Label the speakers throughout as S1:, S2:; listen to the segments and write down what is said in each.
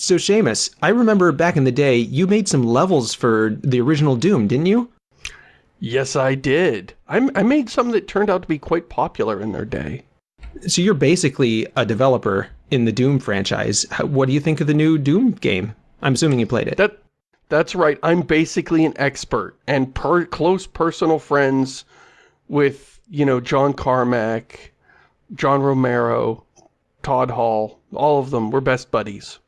S1: So Shamus, I remember back in the day, you made some levels for the original Doom, didn't you?
S2: Yes, I did. I, I made some that turned out to be quite popular in their day.
S1: So you're basically a developer in the Doom franchise. What do you think of the new Doom game? I'm assuming you played it.
S2: That That's right. I'm basically an expert and per close personal friends with, you know, John Carmack, John Romero, Tom Hall, all of them. We're best buddies.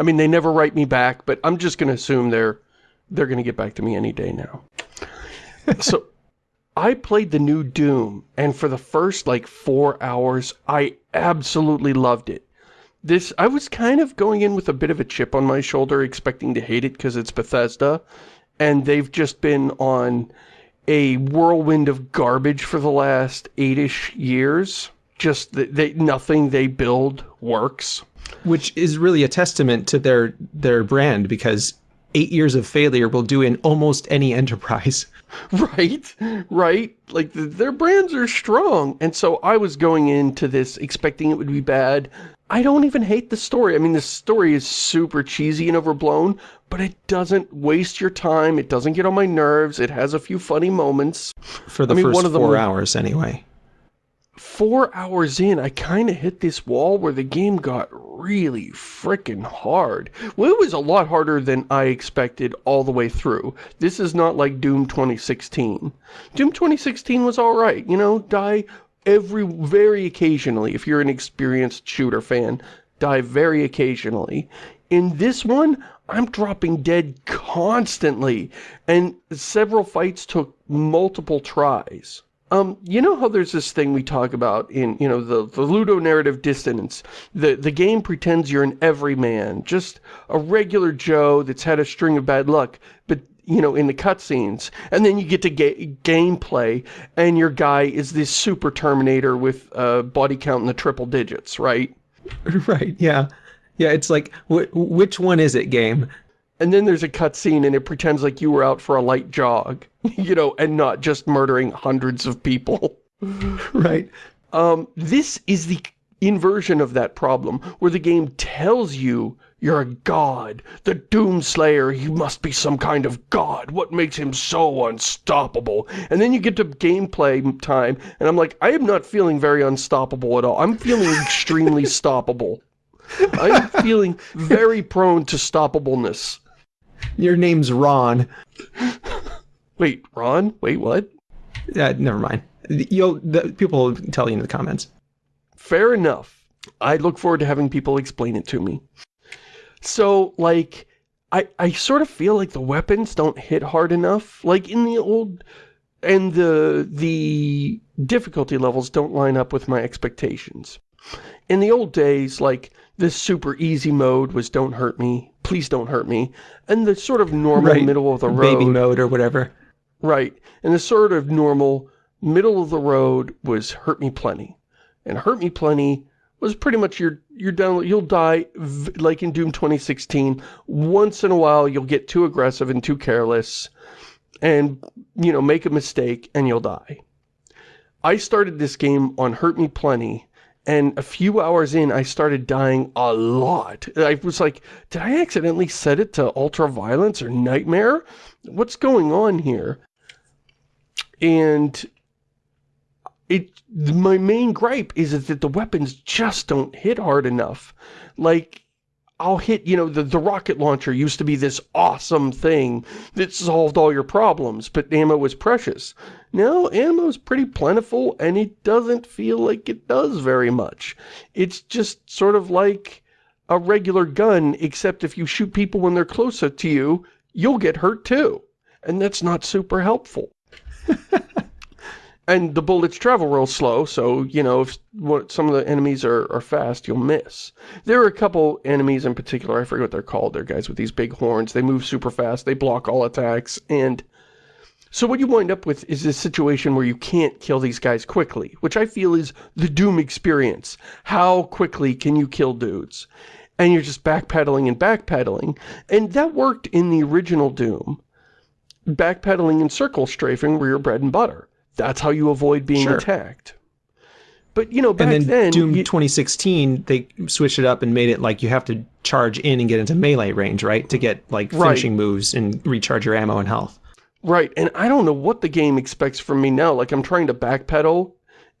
S2: I mean, they never write me back, but I'm just going to assume they're they're going to get back to me any day now. so, I played the new Doom, and for the first, like, four hours, I absolutely loved it. This, I was kind of going in with a bit of a chip on my shoulder, expecting to hate it because it's Bethesda, and they've just been on a whirlwind of garbage for the last eight-ish years. Just, they, nothing they build works.
S1: Which is really a testament to their their brand, because eight years of failure will do in almost any enterprise.
S2: Right, right. Like, the, their brands are strong. And so I was going into this expecting it would be bad. I don't even hate the story. I mean, the story is super cheesy and overblown, but it doesn't waste your time. It doesn't get on my nerves. It has a few funny moments.
S1: For the I mean, first one of four hours, anyway
S2: four hours in, I kind of hit this wall where the game got really freaking hard. Well, it was a lot harder than I expected all the way through. This is not like Doom 2016. Doom 2016 was alright, you know, die every, very occasionally, if you're an experienced shooter fan, die very occasionally. In this one, I'm dropping dead constantly, and several fights took multiple tries. Um, you know how there's this thing we talk about in, you know, the, the ludonarrative dissonance? The, the game pretends you're an everyman, just a regular Joe that's had a string of bad luck, but, you know, in the cutscenes. And then you get to ga gameplay, and your guy is this super Terminator with a body count in the triple digits, right?
S1: Right, yeah. Yeah, it's like, wh which one is it game?
S2: And then there's a cutscene and it pretends like you were out for a light jog, you know, and not just murdering hundreds of people.
S1: right.
S2: Um, this is the inversion of that problem, where the game tells you you're a god. The Doomslayer, he must be some kind of god. What makes him so unstoppable? And then you get to gameplay time, and I'm like, I am not feeling very unstoppable at all. I'm feeling extremely stoppable. I'm feeling very prone to stoppableness.
S1: Your name's Ron.
S2: Wait, Ron? Wait, what?
S1: Uh, never mind. You'll the, people will tell you in the comments.
S2: Fair enough. I look forward to having people explain it to me. So, like, I, I sort of feel like the weapons don't hit hard enough. Like, in the old... And the, the difficulty levels don't line up with my expectations. In the old days, like, this super easy mode was don't hurt me, please don't hurt me, and the sort of normal right. middle of the road.
S1: Baby mode or whatever.
S2: Right. And the sort of normal middle of the road was hurt me plenty. And hurt me plenty was pretty much your you're down you'll die like in Doom 2016 once in a while you'll get too aggressive and too careless and you know make a mistake and you'll die. I started this game on hurt me plenty and a few hours in, I started dying a lot. I was like, did I accidentally set it to ultra violence or nightmare? What's going on here? And it, my main gripe is that the weapons just don't hit hard enough. Like, I'll hit, you know, the, the rocket launcher used to be this awesome thing that solved all your problems, but ammo was precious. Now, ammo's pretty plentiful, and it doesn't feel like it does very much. It's just sort of like a regular gun, except if you shoot people when they're closer to you, you'll get hurt too. And that's not super helpful. And the bullets travel real slow, so, you know, if some of the enemies are, are fast, you'll miss. There are a couple enemies in particular, I forget what they're called, they're guys with these big horns, they move super fast, they block all attacks, and... So what you wind up with is this situation where you can't kill these guys quickly, which I feel is the Doom experience. How quickly can you kill dudes? And you're just backpedaling and backpedaling, and that worked in the original Doom. Backpedaling and circle strafing were your bread and butter. That's how you avoid being sure. attacked. But, you know, back
S1: and then,
S2: then...
S1: Doom
S2: you-
S1: 2016, they switched it up and made it like you have to charge in and get into melee range, right? To get like
S2: Right.
S1: finishing moves and recharge your ammo and health.
S2: Right, and I don't know what the game expects from me now. Like, I'm trying to backpedal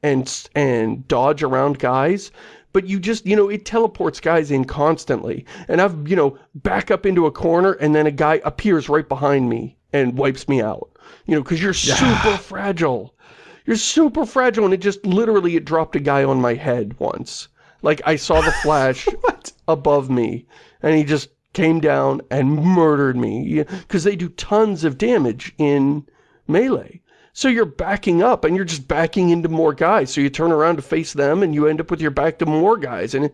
S2: and, and dodge around guys, but you just, you know, it teleports guys in constantly. And I've, you know, back up into a corner and then a guy appears right behind me and wipes me out. You know, because you're super fragile. You're super fragile, and it just literally, it dropped a guy on my head once. Like, I saw the flash above me and he just came down and murdered me because they do tons of damage in melee. So you're backing up and you're just backing into more guys. So you turn around to face them and you end up with your back to more guys. And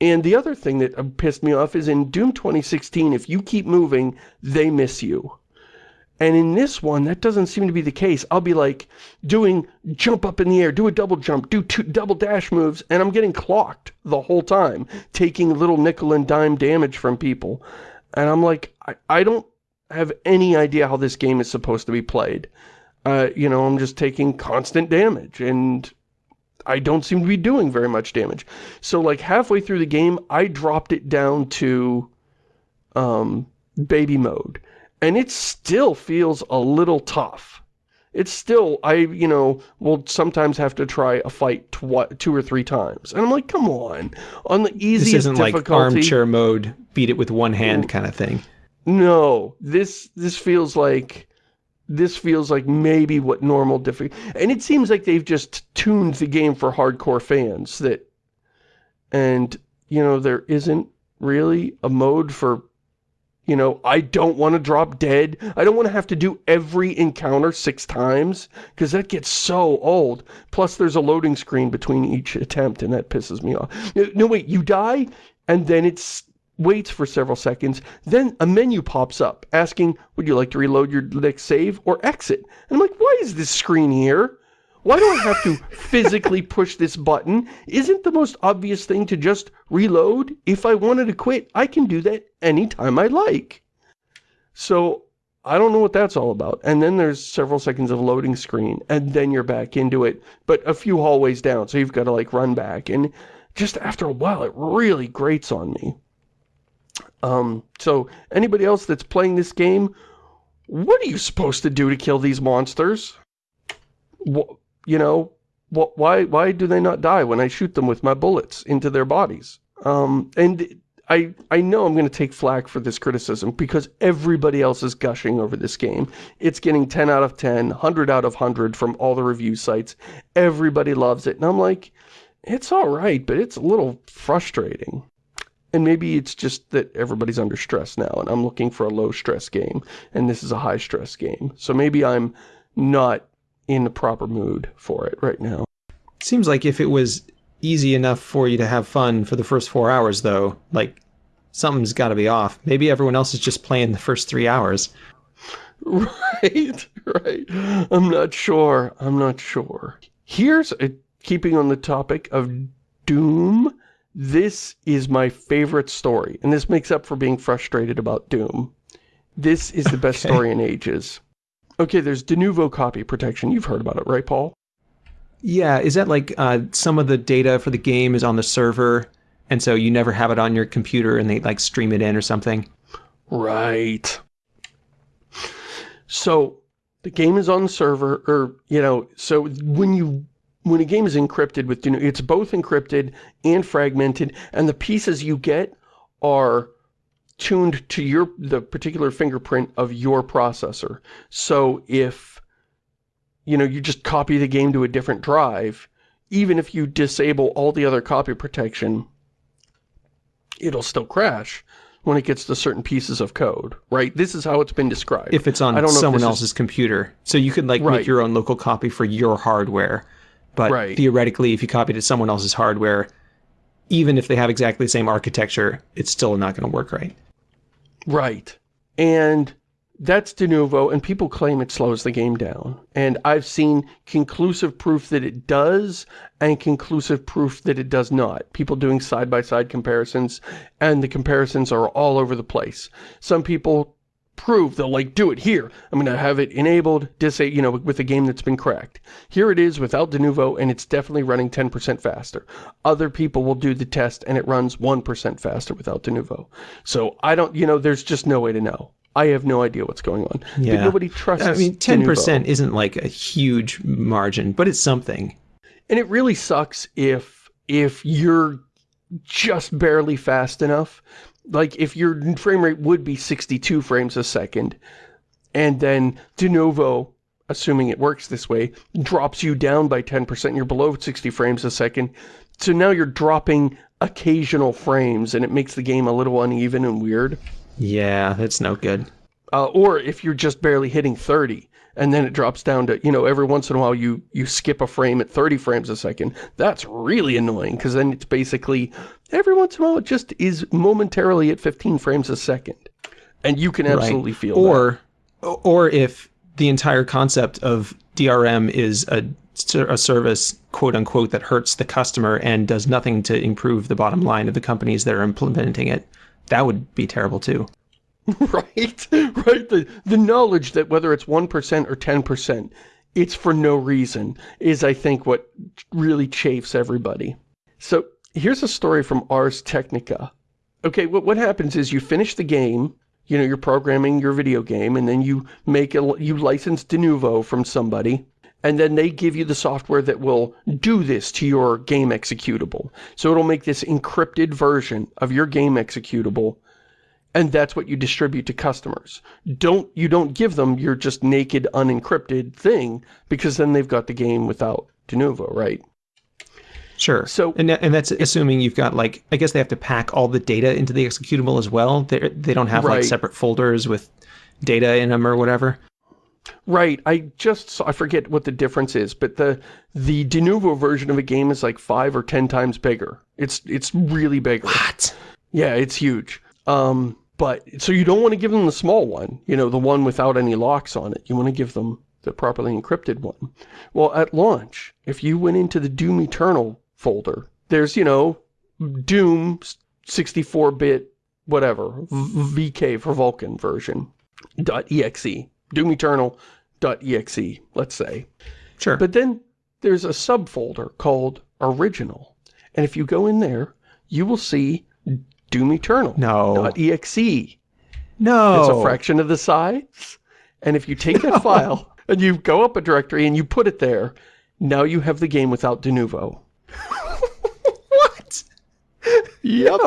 S2: and the other thing that pissed me off is in Doom 2016 if you keep moving they miss you and in this one, that doesn't seem to be the case. I'll be like doing jump up in the air, do a double jump, do two double dash moves, and I'm getting clocked the whole time, taking little nickel and dime damage from people. And I'm like, I, I don't have any idea how this game is supposed to be played. Uh, you know, I'm just taking constant damage, and I don't seem to be doing very much damage. So like halfway through the game, I dropped it down to um, baby mode. And it still feels a little tough. It's still, I, you know, will sometimes have to try a fight tw two or three times. And I'm like, come on. On the easiest.
S1: This
S2: easiest
S1: isn't like armchair mode, beat it with one hand kind of thing.
S2: No, this, this feels like, this feels like maybe what normal difficulty, and it seems like they've just tuned the game for hardcore fans that, and, you know, there isn't really a mode for you know, I don't want to drop dead. I don't want to have to do every encounter six times, because that gets so old. Plus, there's a loading screen between each attempt, and that pisses me off. No, wait, you die, and then it waits for several seconds. Then a menu pops up, asking, would you like to reload your next save or exit? And I'm like, why is this screen here? Why do I have to physically push this button? Isn't the most obvious thing to just reload? If I wanted to quit, I can do that anytime I like. So, I don't know what that's all about. And then there's several seconds of loading screen, and then you're back into it, but a few hallways down, so you've got to like run back. And just after a while, it really grates on me. Um, so anybody else that's playing this game, what are you supposed to do to kill these monsters? Wh- you know, wh- why why do they not die when I shoot them with my bullets into their bodies? Um, and I I know I'm going to take flack for this criticism because everybody else is gushing over this game. It's getting 10 out of 10, 100 out of 100 from all the review sites. Everybody loves it. And I'm like, it's all right, but it's a little frustrating. And maybe it's just that everybody's under stress now, and I'm looking for a low-stress game, and this is a high-stress game. So maybe I'm not in the proper mood for it right now.
S1: Seems like if it was easy enough for you to have fun for the first four hours, though, like something's got to be off. Maybe everyone else is just playing the first three hours.
S2: Right, right. I'm not sure. I'm not sure. Here's a, keeping on the topic of Doom. This is my favorite story, and this makes up for being frustrated about Doom. This is the best
S1: Okay.
S2: story in ages. Okay, there's Denuvo copy protection. You've heard about it, right, Paul?
S1: Yeah, is that like uh, some of the data for the game is on the server, and so you never have it on your computer, and they like stream it in or something?
S2: Right. So the game is on the server, or you know, so when you when a game is encrypted with, you know, it's both encrypted and fragmented, and the pieces you get are tuned to your the particular fingerprint of your processor. So if you know you just copy the game to a different drive, even if you disable all the other copy protection, it'll still crash when it gets to certain pieces of code, right? This is how it's been described.
S1: If it's on
S2: I don't
S1: someone
S2: this is-
S1: else's computer, so you could like
S2: Right.
S1: make your own local copy for your hardware, but
S2: Right.
S1: theoretically, if you copied it to someone else's hardware, even if they have exactly the same architecture, it's still not going to work right.
S2: Right. And that's Denuvo, and people claim it slows the game down. And I've seen conclusive proof that it does, and conclusive proof that it does not. People doing side-by-side comparisons, and the comparisons are all over the place. Some people prove, they'll like do it here. I'm going to have it enabled, disable, you know, with a game that's been cracked. Here it is without Denuvo and it's definitely running 10% faster. Other people will do the test and it runs 1% faster without Denuvo. So I don't, you know, there's just no way to know. I have no idea what's going on.
S1: Yeah.
S2: But nobody trusts
S1: I mean, 10% isn't like a huge margin, but it's something.
S2: And it really sucks if if you're just barely fast enough. Like if your frame rate would be 62 frames a second, and then Denuvo, assuming it works this way, drops you down by 10%, you're below 60 frames a second. So now you're dropping occasional frames, and it makes the game a little uneven and weird.
S1: Yeah, that's no good.
S2: Uh, or if you're just barely hitting 30 and then it drops down to, you know, every once in a while you, you skip a frame at 30 frames a second, that's really annoying because then it's basically, every once in a while it just is momentarily at 15 frames a second. And you can absolutely feel
S1: or or if the entire concept of DRM is a, a service quote unquote that hurts the customer and does nothing to improve the bottom line of the companies that are implementing it that would be terrible too
S2: that. right? Right? The, the knowledge that whether it's 1% or 10%, it's for no reason is, I think, what really chafes everybody. So here's a story from Ars Technica. Okay, what, what happens is you finish the game, you know, you're programming your video game, and then you make a, you license Denuvo from somebody, and then they give you the software that will do this to your game executable. So it'll make this encrypted version of your game executable, and that's what you distribute to customers. Don't you don't give them your just naked unencrypted thing because then they've got the game without Denuvo, right?
S1: sure
S2: So-
S1: and, and that's assuming you've got like i guess they have to pack all the data into the executable as well they they don't have
S2: Right.
S1: like separate folders with data in them or whatever
S2: Right. I just saw, I forget what the difference is, but the the Denuvo version of a game is like five or ten times bigger. It's it's really bigger.
S1: what
S2: Yeah, it's huge. Um, but so you don't want to give them the small one, you know, the one without any locks on it. You want to give them the properly encrypted one. Well, at launch, if you went into the Doom Eternal folder, there's, you know, Doom 64-bit whatever, v- VK for Vulkan version, .exe, Doom Eternal dot .exe, let's say.
S1: sure
S2: But then there's a subfolder called Original. And if you go in there, you will see Doom Eternal.
S1: No.
S2: .exe.
S1: No.
S2: It's a fraction of the size. And if you take that file and you go up a directory and you put it there, now you have the game without Denuvo.
S1: what
S2: Yep.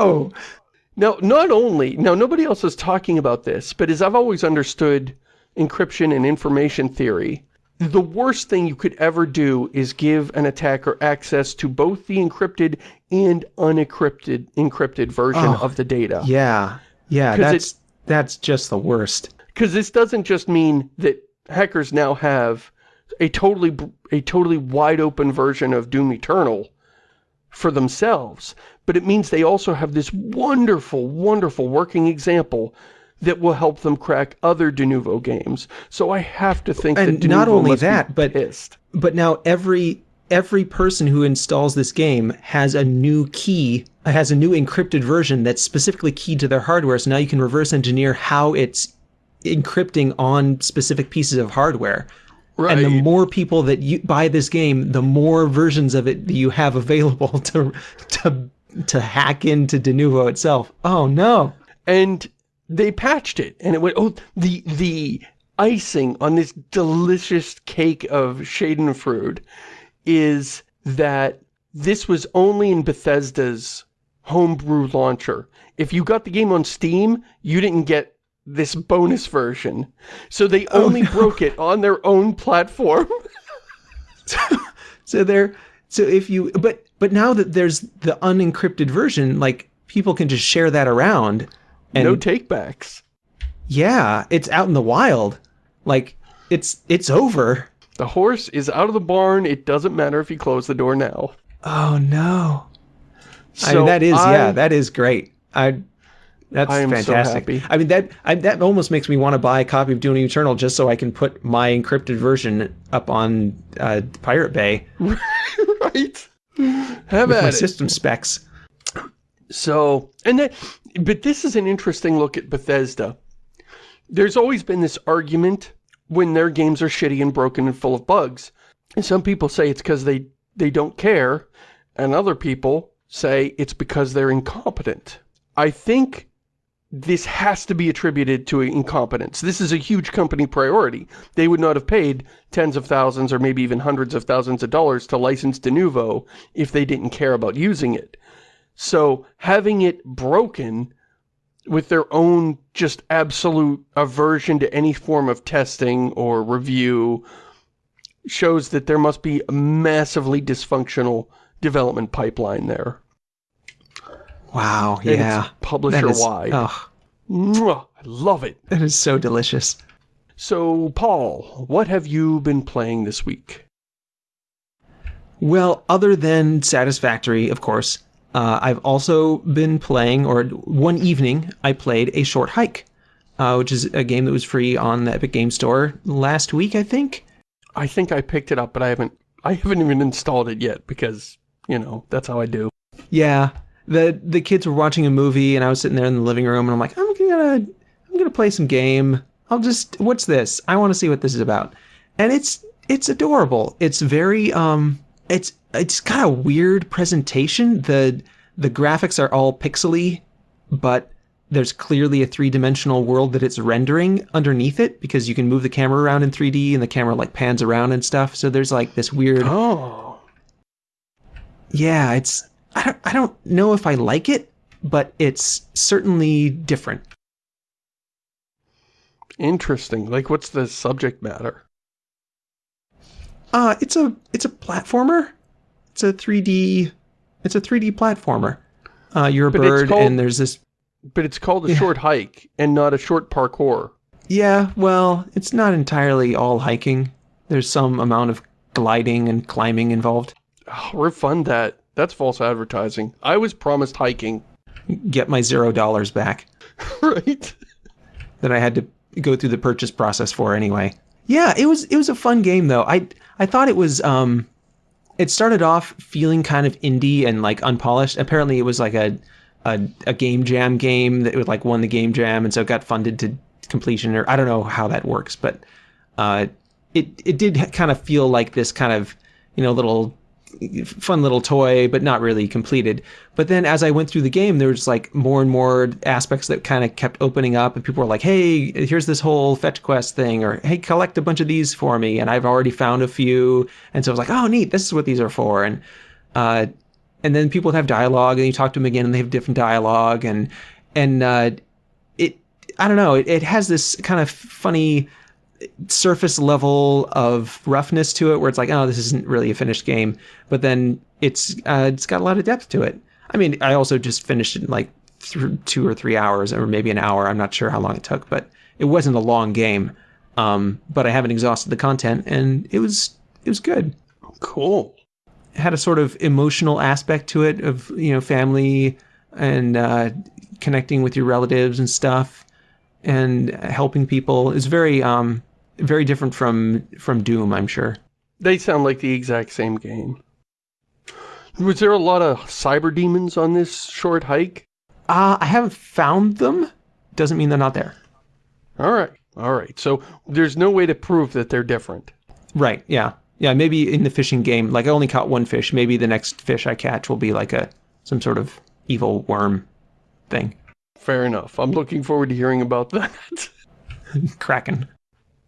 S2: Now, not only, now nobody else is talking about this, but as I've always understood encryption and information theory, the worst thing you could ever do is give an attacker access to both the encrypted and unencrypted encrypted version
S1: Oh,
S2: of the data.
S1: yeah yeah, that's that's just the worst
S2: Because this doesn't just mean that hackers now have a totally a totally wide open version of Doom Eternal for themselves, but it means they also have this wonderful, wonderful working example that will help them crack other Denuvo games. So I have to think
S1: And
S2: that
S1: not only that, but-
S2: pissed.
S1: but now every every person who installs this game has a new key has a new encrypted version that's specifically keyed to their hardware. So now you can reverse engineer how it's encrypting on specific pieces of hardware.
S2: Right.
S1: and the more people that you buy this game the more versions of it you have available to to to hack into Denuvo itself. Oh no.
S2: And they patched it and it went oh the the icing on this delicious cake of schadenfreude is that this was only in Bethesda's homebrew launcher. If you got the game on Steam you didn't get this bonus version. So they oh, only broke it on their own platform.
S1: So they're so if you but but now that there's the unencrypted version like people can just share that around and
S2: no takebacks.
S1: Yeah it's out in the wild. Like it's it's over
S2: the horse is out of the barn. It doesn't matter if you close the door now.
S1: Oh no. I
S2: So
S1: mean that is
S2: I-
S1: yeah that is great. I that's
S2: I am so
S1: fantastic.
S2: happy.
S1: i mean that I, that almost makes me want to buy a copy of doom eternal just so i can put my encrypted version up on uh, pirate bay.
S2: Right. Have
S1: with
S2: at
S1: my
S2: it.
S1: system specs.
S2: So, and that, but this is an interesting look at Bethesda. there's always been this argument when their games are shitty and broken and full of bugs. And some people say it's because they, they don't care, and other people say it's because they're incompetent. I think this has to be attributed to incompetence. This is a huge company priority. They would not have paid tens of thousands or maybe even hundreds of thousands of dollars to license Denuvo if they didn't care about using it. So having it broken with their own just absolute aversion to any form of testing or review shows that there must be a massively dysfunctional development pipeline there.
S1: Wow, yeah.
S2: Publisher-wide.
S1: Oh,
S2: I love it.
S1: that is so delicious.
S2: So, Paul, what have you been playing this week?
S1: Well, other than Satisfactory, of course, uh, I've also been playing, or one evening, I played A Short Hike, uh, which is a game that was free on the Epic Game Store last week, I think.
S2: I think I picked it up, but I haven't I haven't even installed it yet because, you know, that's how I do.
S1: Yeah, the the kids were watching a movie, and I was sitting there in the living room, and I'm like, I'm gonna I'm gonna play some game. I'll just what's this? I want to see what this is about, and it's it's adorable. It's very um, it's it's got a weird presentation. the The graphics are all pixely, but there's clearly a three-dimensional world that it's rendering underneath it because you can move the camera around in 3D and the camera like pans around and stuff. So there's like this weird
S2: Oh.
S1: yeah, it's I don't I don't know if I like it, but it's certainly different.
S2: Interesting. Like, what's the subject matter?
S1: Uh it's a it's a platformer. It's a 3D it's a 3D platformer. Uh you're a
S2: But
S1: bird
S2: called-
S1: and there's this
S2: But it's called a
S1: Yeah.
S2: short hike and not a short parkour.
S1: Yeah, well, it's not entirely all hiking. There's some amount of gliding and climbing involved.
S2: Oh, refund that. That's false advertising. I was promised hiking.
S1: Get my zero dollars back
S2: right?
S1: that I had to go through the purchase process for anyway. Yeah, it was it was a fun game though. I I thought it was um it started off feeling kind of indie and like unpolished. Apparently it was like a a, a game jam game that would like won the game jam and so it got funded to completion or I don't know how that works, but uh it it did kind of feel like this kind of, you know, little fun little toy, but not really completed. But then as I went through the game, there was like more and more aspects that kind of kept opening up, and people were like, "Hey, here's this whole fetch quest thing," or "Hey, collect a bunch of these for me," and I've already found a few, and so I was like, "Oh, neat, this is what these are for," and uh, and then people have dialogue, and you talk to them again, and they have different dialogue, and and uh, it, I don't know, it, it has this kind of funny surface level of roughness to it where it's like oh this isn't really a finished game. But then it's uh, it's got a lot of depth to it. I mean i also just finished it in like two or three hours or maybe an hour. I'm not sure how long it took but it wasn't a long game. Um, but i haven't exhausted the content and it was it was good.
S2: Cool.
S1: it had a sort of emotional aspect to it of you know family and uh, connecting with your relatives and stuff and helping people. Is very um very different from from doom i'm sure
S2: They sound like the exact same game. Was there a lot of cyber demons on this short hike?
S1: uh i haven't found them doesn't mean they're not there
S2: Alright, alright. So there's no way to prove that they're different.
S1: right yeah yeah maybe in the fishing game like i only caught one fish maybe the next fish i catch will be like a some sort of evil worm thing
S2: Fair enough. I'm looking forward to hearing about that.
S1: kraken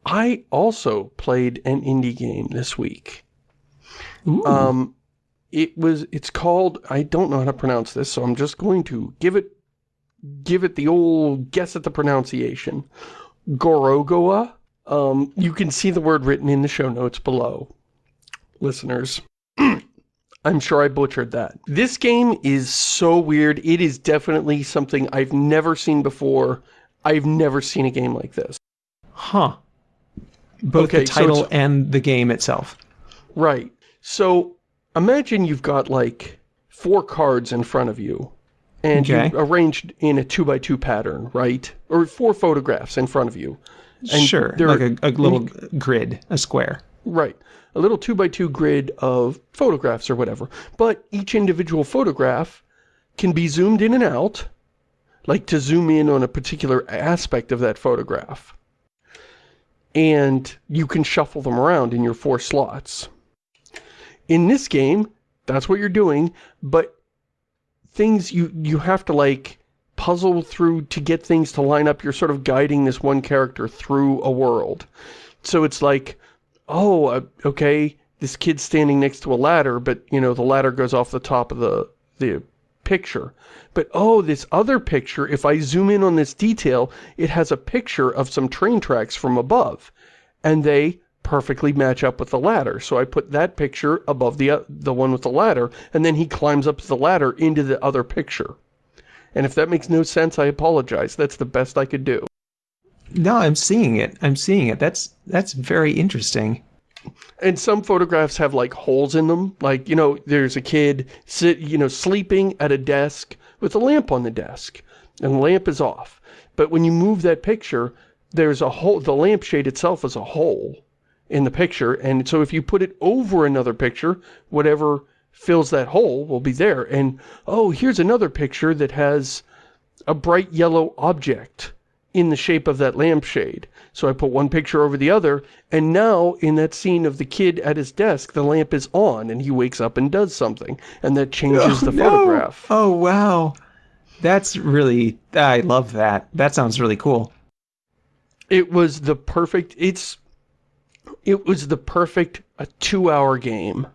S2: I also played an indie game this week.
S1: Ooh.
S2: Um, it was, it's called, I don't know how to pronounce this, so I'm just going to give it, give it the old guess at the pronunciation. Gorogoa. Um, you can see the word written in the show notes below. Listeners. I'm sure I butchered that. This game is so weird. It is definitely something I've never seen before. I've never seen a game like this.
S1: huh both
S2: Okay,
S1: the title
S2: it's-
S1: and the game itself
S2: Right. So imagine you've got like four cards in front of you and
S1: Okay.
S2: you arranged in a two by two pattern, right? Or four photographs in front of you. And
S1: sure
S2: they're-
S1: like a, a little grid a square
S2: Right. A little two by two grid of photographs or whatever. But each individual photograph can be zoomed in and out. like to zoom in on a particular aspect of that photograph. And you can shuffle them around in your four slots. In this game, that's what you're doing, but things you, you have to like puzzle through to get things to line up. You're sort of guiding this one character through a world. So it's like, oh, uh, okay, this kid's standing next to a ladder, but, you know, the ladder goes off the top of the, the picture. But, oh, this other picture, if I zoom in on this detail, it has a picture of some train tracks from above. And they perfectly match up with the ladder. So I put that picture above the, uh, the one with the ladder, and then he climbs up the ladder into the other picture. And if that makes no sense, I apologize. That's the best I could do.
S1: No, I'm seeing it. I'm seeing it. That's that's very interesting.
S2: And some photographs have like holes in them. Like, you know, there's a kid sit, you know, sleeping at a desk with a lamp on the desk. And the lamp is off. But when you move that picture, there's a hole, the lampshade itself is a hole in the picture. And so if you put it over another picture, whatever fills that hole will be there. And, oh, here's another picture that has a bright yellow object in the shape of that lampshade. So I put one picture over the other, and now in that scene of the kid at his desk, the lamp is on, and he wakes up and does something, and that changes oh, the no. photograph.
S1: Oh, wow. That's really, I love that. That sounds really cool.
S2: It was the perfect, it's, it was the perfect a two-hour game.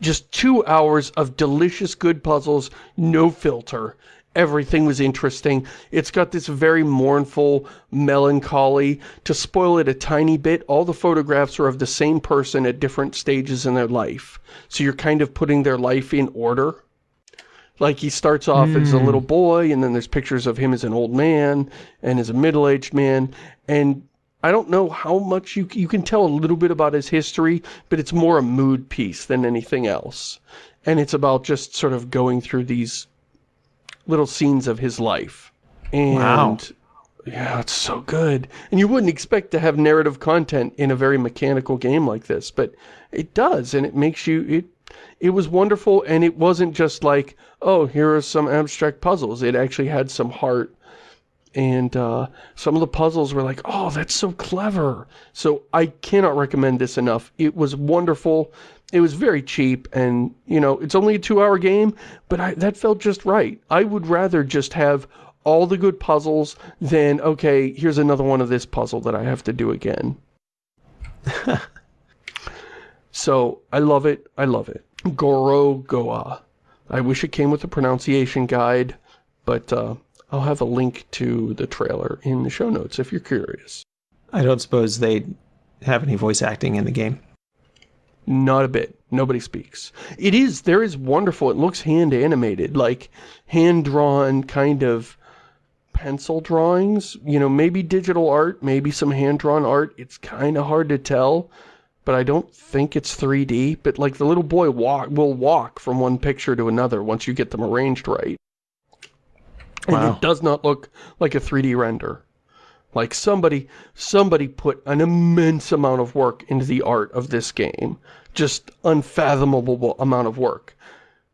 S2: Just two hours of delicious good puzzles, no filter, everything was interesting. It's got this very mournful melancholy. To spoil it a tiny bit, all the photographs are of the same person at different stages in their life. So you're kind of putting their life in order. Like he starts off mm. as a little hmm. boy, and then there's pictures of him as an old man, and as a middle-aged man, and I don't know how much you, you can tell a little bit about his history, but it's more a mood piece than anything else. And it's about just sort of going through these little scenes of his life. And wow. yeah, it's so good. And you wouldn't expect to have narrative content in a very mechanical game like this, but it does, and it makes you, it, it was wonderful, and it wasn't just like, oh, here are some abstract puzzles. It actually had some heart, and uh, some of the puzzles were like, oh, that's so clever. So I cannot recommend this enough. It was wonderful. It was very cheap and, you know, it's only a two-hour game, but I, that felt just right. I would rather just have all the good puzzles than, okay, here's another one of this puzzle that I have to do again. so, I love it. I love it. Gorogoa. I wish it came with a pronunciation guide, but uh, I'll have a link to the trailer in the show notes if you're curious.
S1: I don't suppose they have any voice acting in the game.
S2: Not a bit. Nobody speaks. It is, there is wonderful, it looks hand animated, like hand-drawn kind of pencil drawings, you know, maybe digital art, maybe some hand-drawn art. It's kind of hard to tell, but I don't think it's 3D. But like the little boy walk will walk from one picture to another once you get them arranged right. Wow. And it does not look like a 3D render. Like somebody, somebody put an immense amount of work into the art of this game. Just unfathomable amount of work.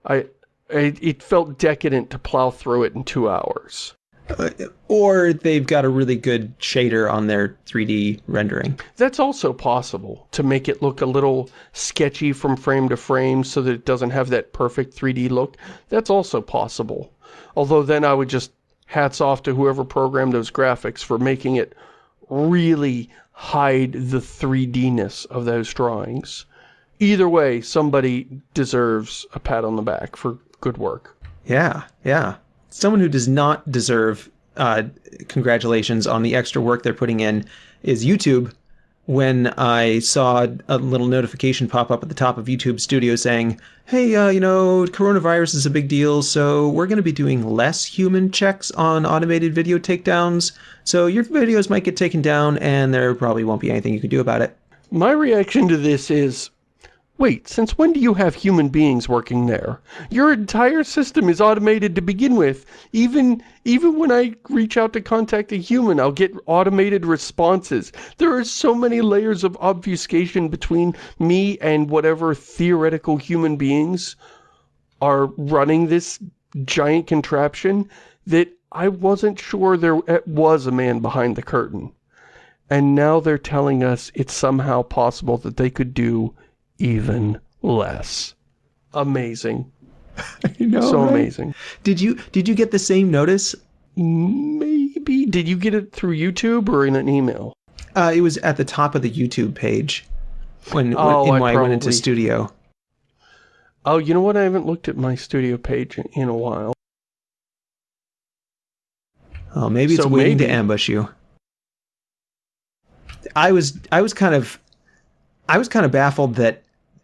S2: I, it, it felt decadent to plow through it in two hours.
S1: Uh, or they've got a really good shader on their 3D rendering.
S2: That's also possible, to make it look a little sketchy from frame to frame so that it doesn't have that perfect 3D look. That's also possible. Although then I would just hats off to whoever programmed those graphics for making it really hide the 3D-ness of those drawings. Either way, somebody deserves a pat on the back for good work.
S1: Yeah, yeah. Someone who does not deserve uh, congratulations on the extra work they're putting in is YouTube when I saw a little notification pop up at the top of YouTube Studio saying, hey, uh, you know, coronavirus is a big deal, so we're going to be doing less human checks on automated video takedowns, so your videos might get taken down and there probably won't be anything you can do about it.
S2: My reaction to this is, Wait, since when do you have human beings working there? Your entire system is automated to begin with. Even, even when I reach out to contact a human, I'll get automated responses. There are so many layers of obfuscation between me and whatever theoretical human beings are running this giant contraption that I wasn't sure there was a man behind the curtain. And now they're telling us it's somehow possible that they could do even less. Amazing.
S1: know,
S2: so
S1: right?
S2: amazing.
S1: Did you did you get the same notice?
S2: Maybe. Did you get it through YouTube or in an email?
S1: Uh, it was at the top of the YouTube page when,
S2: Oh,
S1: when,
S2: I
S1: when I went into studio.
S2: Oh, you know what? I haven't looked at my studio page in- in a while.
S1: Oh, maybe it's
S2: So
S1: waiting to ambush you. I was I was kind of I was kind of baffled that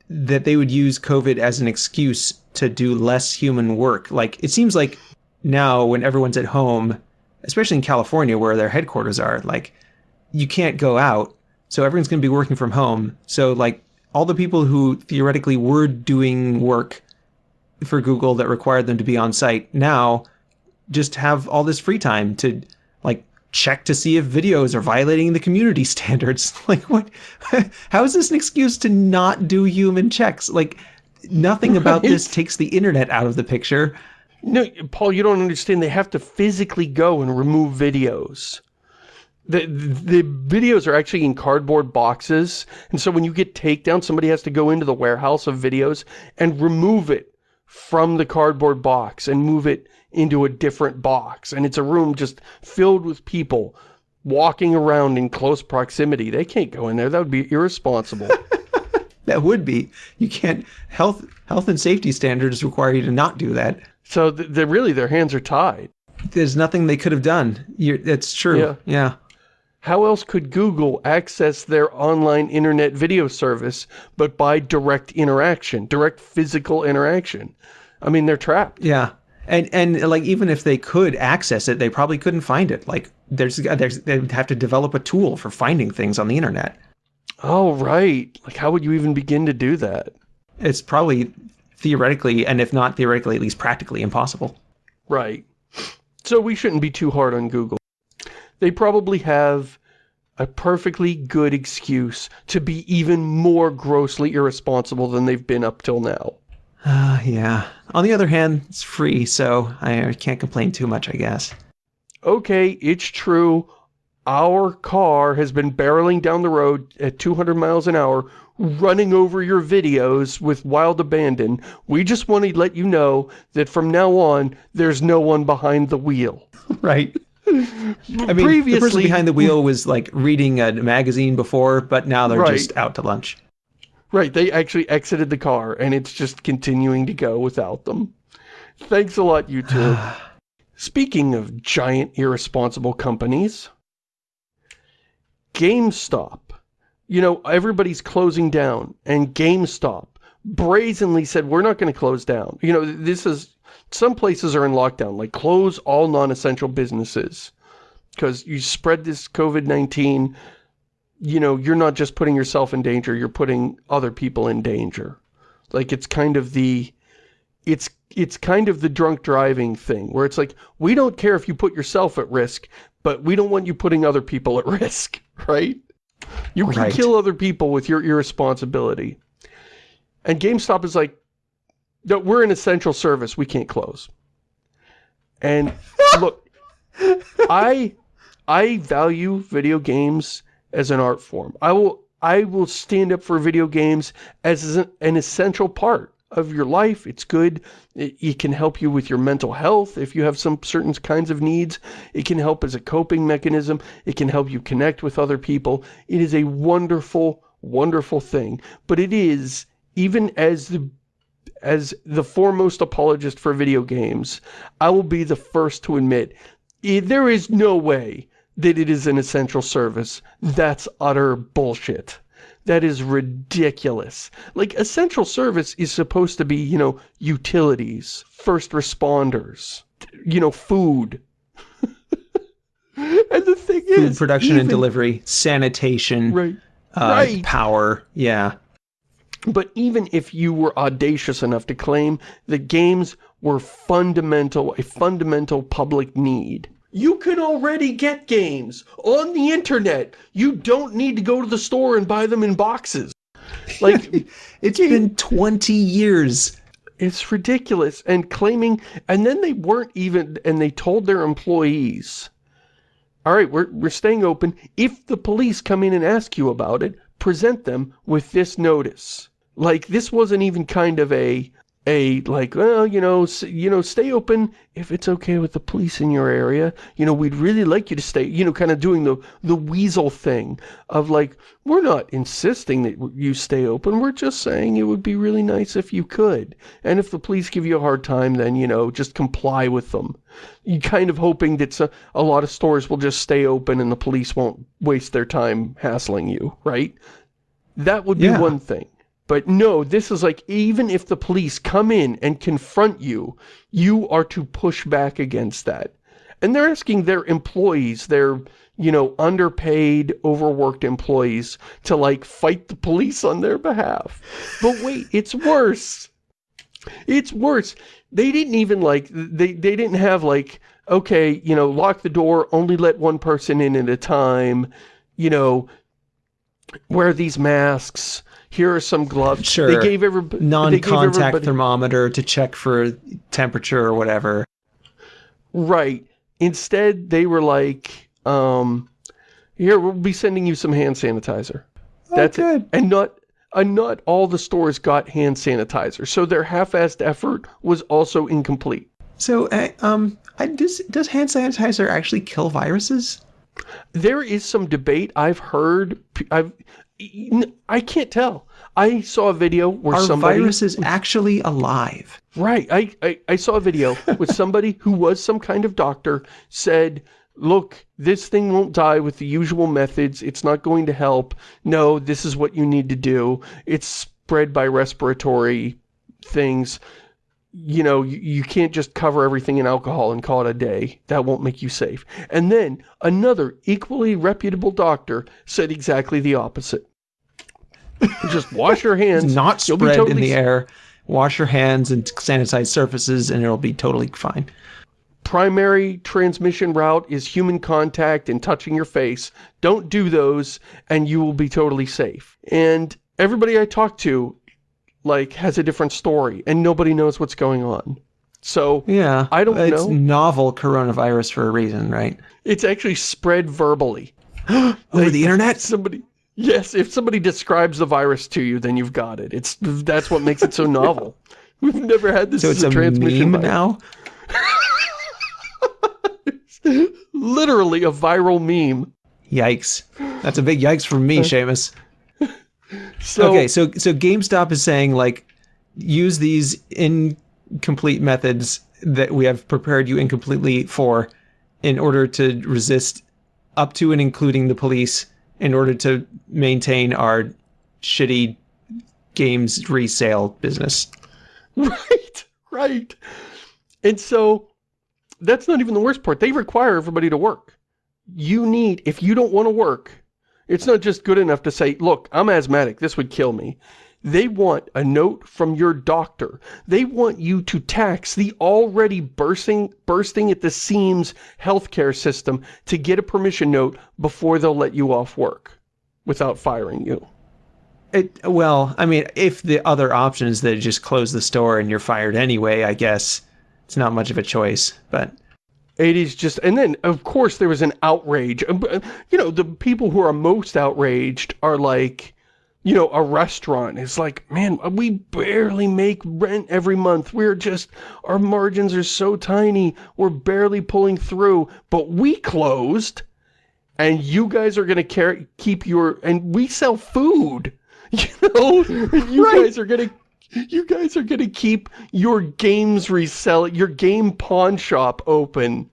S1: that they would use COVID as an excuse to do less human work. Like it seems like now when everyone's at home, especially in California where their headquarters are, like you can't go out, so everyone's going to be working from home. So like all the people who theoretically were doing work for Google that required them to be on site now just have all this free time to like check to see if videos are violating the community standards. Like what how is this an excuse to not do human checks? Like nothing about
S2: Right.
S1: this takes the internet out of the picture.
S2: No, Paul, you don't understand. They have to physically go and remove videos. The, the videos are actually in cardboard boxes, and so when you get takedown, somebody has to go into the warehouse of videos and remove it from the cardboard box and move it into a different box. And it's a room just filled with people walking around in close proximity. They can't go in there. That would be irresponsible.
S1: That would be. You can't health health and safety standards require you to not do that.
S2: so they're really, their hands are tied.
S1: There's nothing they could have done. You're, that's true.
S2: Yeah.
S1: yeah.
S2: How else could Google access their online internet video service but by direct interaction, direct physical interaction? I mean, they're trapped.
S1: Yeah. And and like even if they could access it, they probably couldn't find it. Like there's there's they would have to develop a tool for finding things on the internet.
S2: Oh, right. Like, how would you even begin to do that?
S1: It's probably theoretically and if not theoretically at least practically impossible.
S2: Right. So we shouldn't be too hard on Google. They probably have a perfectly good excuse to be even more grossly irresponsible than they've been up till now.
S1: Uh, yeah. On the other hand, it's free, so I can't complain too much, I guess.
S2: okay, it's true. Our car has been barreling down the road at 200 miles an hour, running over your videos with wild abandon. We just want to let you know that from now on, there's no one behind the wheel.
S1: Right. I mean, the person
S2: Previously-
S1: behind the wheel was like reading a magazine before, but now they're
S2: Right.
S1: just out to lunch.
S2: Right, they actually exited the car, and it's just continuing to go without them. Thanks a lot, YouTube. Speaking of giant irresponsible companies, GameStop. You know, everybody's closing down, and GameStop brazenly said, we're not going to close down. You know, this is, some places are in lockdown, like close all non-essential businesses. Because you spread this COVID-19, you know, you're not just putting yourself in danger, you're putting other people in danger. Like, it's kind of the, it's it's kind of the drunk driving thing where it's like we don't care if you put yourself at risk but we don't want you putting other people at risk right you can
S1: Right.
S2: kill other people with your irresponsibility and GameStop is like no we're an essential service we can't close and look I I value video games as an art form I will I will stand up for video games as an essential part of your life. It's good. It, it can help you with your mental health if you have some certain kinds of needs. It can help as a coping mechanism. It can help you connect with other people. It is a wonderful, wonderful thing. But it is, even as the as the foremost apologist for video games, I will be the first to admit i- there is no way that it is an essential service. That's utter bullshit. That is ridiculous. Like, essential service is supposed to be, you know, utilities, first responders, you know, food. and the thing
S1: Food
S2: is,
S1: production and delivery, sanitation,
S2: Right.
S1: uh,
S2: right.
S1: power. Yeah.
S2: But even if you were audacious enough to claim that games were fundamental, a fundamental public need, you can already get games on the internet. You don't need to go to the store and buy them in boxes. Like,
S1: It's been 20 years.
S2: It's ridiculous. And claiming, and then they weren't even, and they told their employees, all right, we're, we're staying open. If the police come in and ask you about it, present them with this notice. Like, this wasn't even kind of a, a, like, well, you know, you know, stay open if it's okay with the police in your area. You know, we'd really like you to stay, you know, kind of doing the, the weasel thing of like, we're not insisting that you stay open. We're just saying it would be really nice if you could. And if the police give you a hard time, then, you know, just comply with them. You kind of hoping that a, a lot of stores will just stay open and the police won't waste their time hassling you, right? That would be yeah. one thing. But no, this is like, even if the police come in and confront you, you are to push back against that. And they're asking their employees, their, you know, underpaid, overworked employees to like fight the police on their behalf. But wait, it's worse. It's worse. They didn't even like, they, they didn't have like, okay, you know, lock the door, only let one person in at a time, you know, wear these masks, here are some gloves.
S1: Sure. They gave everybody non-contact everybody... thermometer to check for temperature or whatever.
S2: Right. Instead, they were like, um, here, we'll be sending you some hand sanitizer.
S1: Oh, That's good.
S2: It. And not, and not all the stores got hand sanitizer. So their half-assed effort was also incomplete.
S1: So, uh, um, does, does hand sanitizer actually kill viruses?
S2: There is some debate I've heard. I've I can't tell. I saw a video where
S1: Our
S2: somebody...
S1: virus is actually alive.
S2: Right. I, I, I saw a video with somebody who was some kind of doctor said, look, this thing won't die with the usual methods. It's not going to help. No, this is what you need to do. It's spread by respiratory things. You know, you, you can't just cover everything in alcohol and call it a day. That won't make you safe. And then another equally reputable doctor said exactly the opposite. Just wash your hands.
S1: It's not spread totally in the air. Wash your hands and sanitize surfaces and it'll be totally fine.
S2: Primary transmission route is human contact and touching your face. Don't do those and you will be totally safe. And everybody I talked to, like, has a different story and nobody knows what's going on. So,
S1: yeah,
S2: I don't
S1: it's
S2: know.
S1: It's novel coronavirus for a reason, right?
S2: It's actually spread verbally.
S1: Over like, the internet?
S2: Somebody Yes, if somebody describes the virus to you, then you've got it. It's That's what makes it so novel. We've never had this
S1: so it's a, a transmission meme now?
S2: literally a viral meme.
S1: Yikes. That's a big yikes from me, uh, Shamus. So, okay, so so GameStop is saying like use these incomplete methods that we have prepared you incompletely for in order to resist up to and including the police in order to maintain our shitty games resale business.
S2: Right, right. And so that's not even the worst part. They require everybody to work. You need, if you don't want to work, it's not just good enough to say, look, I'm asthmatic, this would kill me. They want a note from your doctor. They want you to tax the already bursting, bursting at the seams healthcare system to get a permission note before they'll let you off work without firing you.
S1: It, well, I mean, if the other option is that just close the store and you're fired anyway, I guess it's not much of a choice, but...
S2: It is just, and then, of course, there was an outrage. Uh, you know, the people who are most outraged are like, you know, a restaurant It's like, man, we barely make rent every month. We're just, our margins are so tiny. We're barely pulling through, but we closed and you guys are going to carry keep your, and we sell food, you know, you right. guys are going to, you guys are going to keep your games resell, your game pawn shop open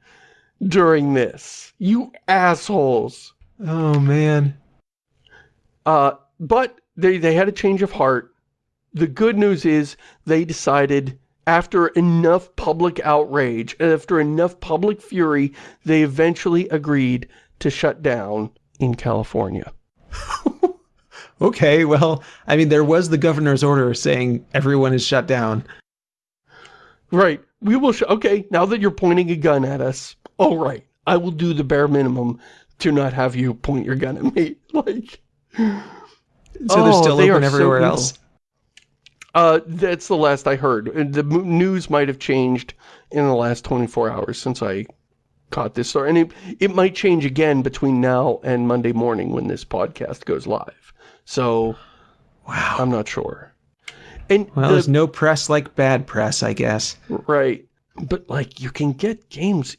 S2: during this. You assholes.
S1: Oh, man.
S2: Uh, but they, they had a change of heart. The good news is they decided after enough public outrage, after enough public fury, they eventually agreed to shut down in California.
S1: Okay, well, I mean, there was the governor's order saying everyone is shut down.
S2: Right. We will, okay, now that you're pointing a gun at us, all right, I will do the bare minimum to not have you point your gun at me. Like,
S1: so oh, they're still open everywhere so else.
S2: Uh, that's the last I heard. The news might have changed in the last 24 hours since I caught this story. And it, it might change again between now and Monday morning when this podcast goes live. So,
S1: wow.
S2: I'm not sure. And
S1: well, the, there's no press like bad press, I guess.
S2: Right. But, like, you can get games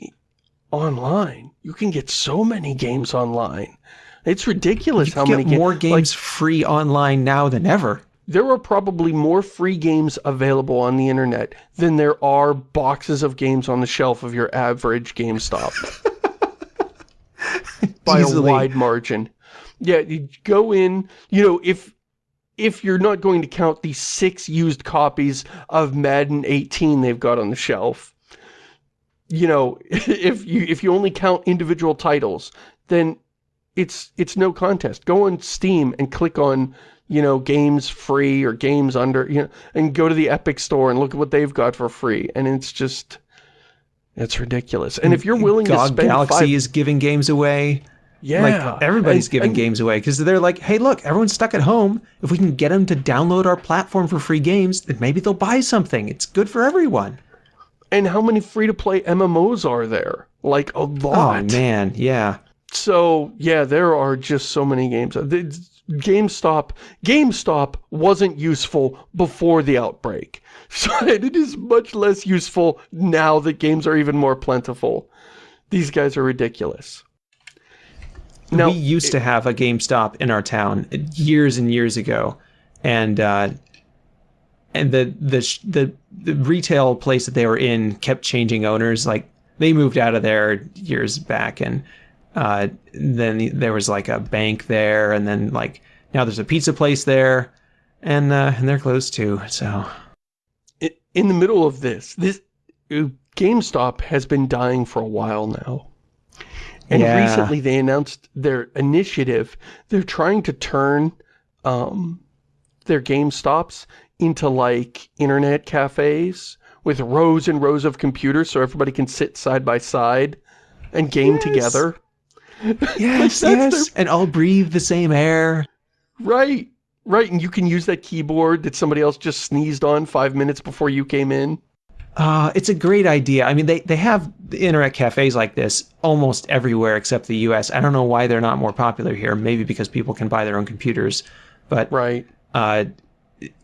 S2: online. You can get so many games online. It's ridiculous how many
S1: more games like, free online now than ever
S2: there are probably more free games available on the internet than there are boxes of games on the shelf of your average GameStop. By Easily. a wide margin. Yeah, you go in, you know, if if you're not going to count the six used copies of Madden 18 they've got on the shelf, you know, if you if you only count individual titles, then it's it's no contest. Go on Steam and click on you know, games free or games under, you know, and go to the Epic store and look at what they've got for free. And it's just, it's ridiculous. And if you're willing
S1: God
S2: to spend
S1: Galaxy
S2: five...
S1: is giving games away.
S2: Yeah.
S1: Like, everybody's and, giving and, games away because they're like, hey, look, everyone's stuck at home. If we can get them to download our platform for free games, then maybe they'll buy something. It's good for everyone.
S2: And how many free-to-play MMOs are there? Like, a lot.
S1: Oh, man, yeah.
S2: So, yeah, there are just so many games. Uh, GameStop, GameStop wasn't useful before the outbreak. So it is much less useful now that games are even more plentiful. These guys are ridiculous.
S1: Now, we used it, to have a GameStop in our town years and years ago. And uh, and the, the the the retail place that they were in kept changing owners. Like they moved out of there years back and uh, then there was like a bank there, and then like now there's a pizza place there, and uh, and they're closed too. So,
S2: in the middle of this, this uh, GameStop has been dying for a while now. And yeah. recently they announced their initiative. They're trying to turn um, their GameStops into like internet cafes with rows and rows of computers so everybody can sit side by side and game yes. together.
S1: Yes, yes, their... and all breathe the same air.
S2: Right, right, and you can use that keyboard that somebody else just sneezed on five minutes before you came in.
S1: Uh, it's a great idea. I mean, they, they have internet cafes like this almost everywhere except the U.S. I don't know why they're not more popular here. Maybe because people can buy their own computers. But,
S2: right.
S1: uh,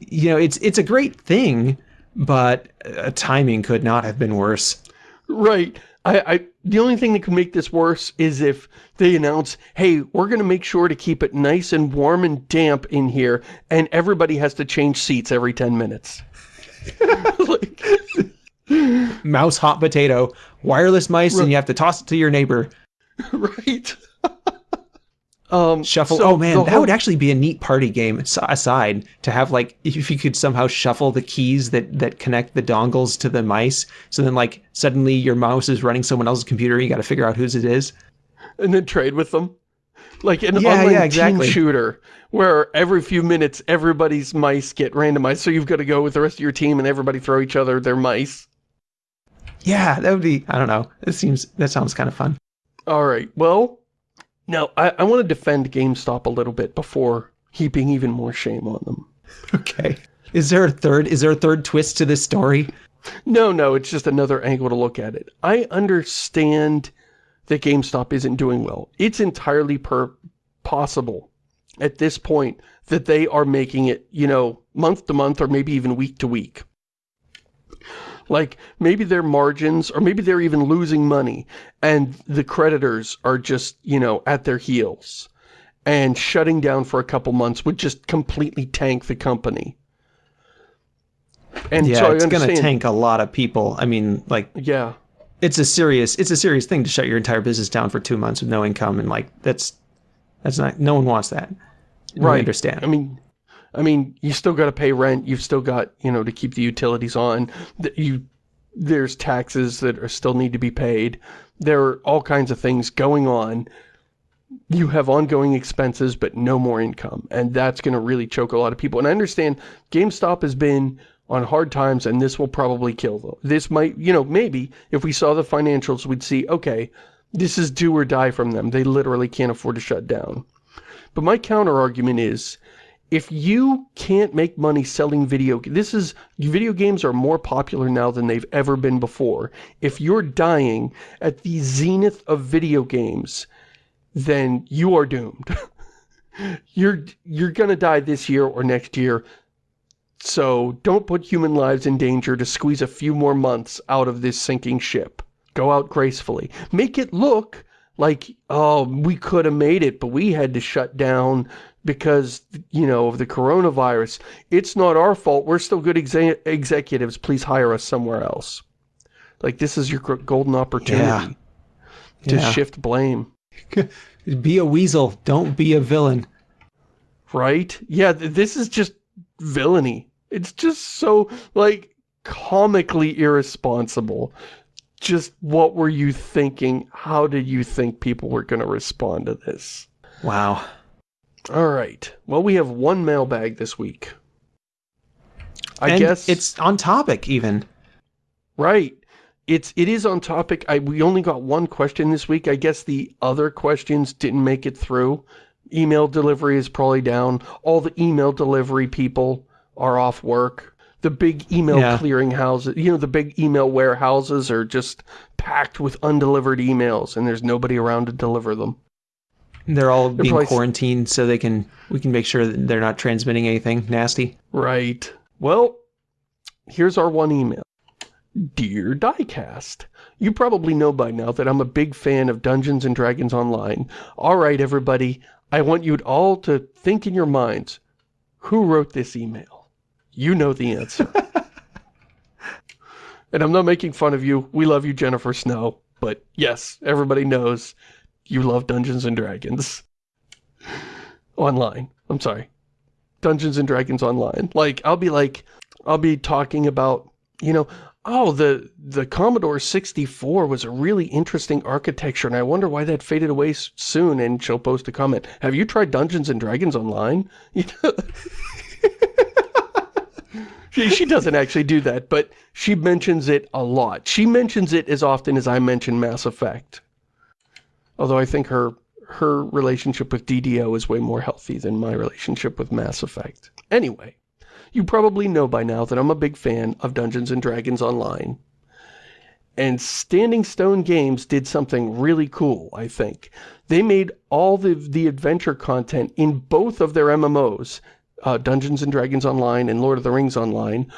S1: you know, it's it's a great thing, but uh, timing could not have been worse.
S2: Right. I, I the only thing that could make this worse is if they announce, hey, we're going to make sure to keep it nice and warm and damp in here, and everybody has to change seats every 10 minutes.
S1: like, Mouse hot potato, wireless mice, right. and you have to toss it to your neighbor.
S2: right.
S1: Um, shuffle. So oh man, that whole... would actually be a neat party game. Aside to have like, if you could somehow shuffle the keys that that connect the dongles to the mice, so then like suddenly your mouse is running someone else's computer. You got to figure out whose it is,
S2: and then trade with them, like an yeah, online yeah, exactly. team shooter where every few minutes everybody's mice get randomized. So you've got to go with the rest of your team and everybody throw each other their mice.
S1: Yeah, that would be. I don't know. It seems that sounds kind of fun.
S2: All right. Well, now, I, I want to defend GameStop a little bit before heaping even more shame on them.
S1: Okay. Is there a third, is there a third twist to this story?
S2: No, no, it's just another angle to look at it. I understand that GameStop isn't doing well. It's entirely per possible at this point that they are making it, you know, month to month or maybe even week to week. Like, maybe their margins, or maybe they're even losing money, and the creditors are just, you know, at their heels. And shutting down for a couple months would just completely tank the company.
S1: And yeah, so it's going to tank a lot of people. I mean, like,
S2: yeah,
S1: it's a serious, it's a serious thing to shut your entire business down for two months with no income. And like, that's, that's not, no one wants that. Right. I understand.
S2: I mean, I mean, you still got to pay rent. You've still got, you know, to keep the utilities on. You, there's taxes that are still need to be paid. There are all kinds of things going on. You have ongoing expenses, but no more income. And that's going to really choke a lot of people. And I understand GameStop has been on hard times, and this will probably kill them. This might, you know, maybe if we saw the financials, we'd see, okay, this is do or die from them. They literally can't afford to shut down. But my counter argument is, if you can't make money selling video, this is, video games are more popular now than they've ever been before. If you're dying at the zenith of video games, then you are doomed. you're, you're gonna die this year or next year. So don't put human lives in danger to squeeze a few more months out of this sinking ship. Go out gracefully. Make it look like, oh, we could have made it, but we had to shut down because, you know, of the coronavirus. It's not our fault. We're still good exe executives. Please hire us somewhere else. Like, this is your golden opportunity
S1: Yeah.
S2: to
S1: Yeah.
S2: shift blame.
S1: Be a weasel. Don't be a villain.
S2: Right? Yeah, th this is just villainy. It's just so, like, comically irresponsible. Just what were you thinking? How did you think people were going to respond to this?
S1: Wow.
S2: All right. Well, we have one mailbag this week. I
S1: and
S2: guess
S1: it's on topic even.
S2: right. It's it is on topic. I we only got one question this week. I guess the other questions didn't make it through. Email delivery is probably down. All the email delivery people are off work. The big email
S1: Yeah.
S2: clearing houses, you know, the big email warehouses are just packed with undelivered emails and there's nobody around to deliver them.
S1: They're all being
S2: probably-
S1: quarantined so they can we can make sure that they're not transmitting anything nasty.
S2: Right. Well, here's our one email. Dear Diecast, you probably know by now that I'm a big fan of Dungeons & Dragons Online. Alright everybody, I want you all to think in your minds, who wrote this email? You know the answer. and I'm not making fun of you. We love you, Jennifer Snow. But yes, everybody knows you love Dungeons & Dragons. Online. I'm sorry. Dungeons and Dragons Online. Like, I'll be like, I'll be talking about, you know, oh, the, the Commodore 64 was a really interesting architecture, and I wonder why that faded away soon, and she'll post a comment. Have you tried Dungeons and Dragons Online? You know? she, she doesn't actually do that, but she mentions it a lot. She mentions it as often as I mention Mass Effect. Although I think her her relationship with DDO is way more healthy than my relationship with Mass Effect. Anyway, you probably know by now that I'm a big fan of Dungeons & Dragons Online. And Standing Stone Games did something really cool, I think. They made all the, the adventure content in both of their MMOs, uh, Dungeons & Dragons Online and Lord of the Rings Online,